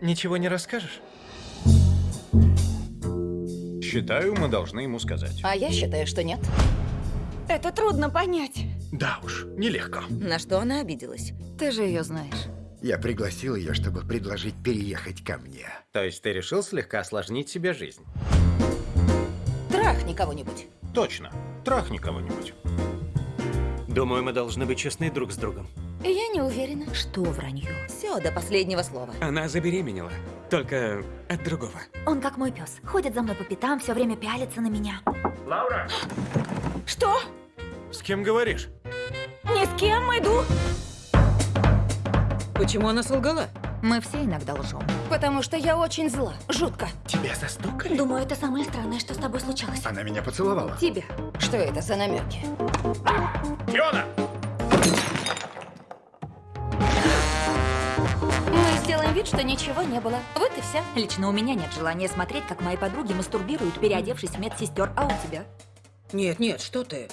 Ничего не расскажешь? Считаю, мы должны ему сказать. А я считаю, что нет. Это трудно понять. Да уж, нелегко. На что она обиделась? Ты же ее знаешь. Я пригласил ее, чтобы предложить переехать ко мне. То есть ты решил слегка осложнить себе жизнь? Трахни кого-нибудь. Точно. Трахни кого-нибудь. Думаю, мы должны быть честны друг с другом. Я не уверена. Что вранье? Все, до последнего слова. Она забеременела. Только от другого. Он как мой пес. Ходит за мной по пятам, все время пялится на меня. Что? С кем говоришь? Ни с кем иду. Почему она солгала? Мы все иногда лжем. Потому что я очень зла. Жутко. Тебя застукали? Думаю, это самое странное, что с тобой случилось. Она меня поцеловала. Тебя. Что это за намеки? Фиона! Сделаем вид, что ничего не было. Вот и все. Лично у меня нет желания смотреть, как мои подруги мастурбируют, переодевшись в медсестер, а у тебя? Нет, нет, что ты?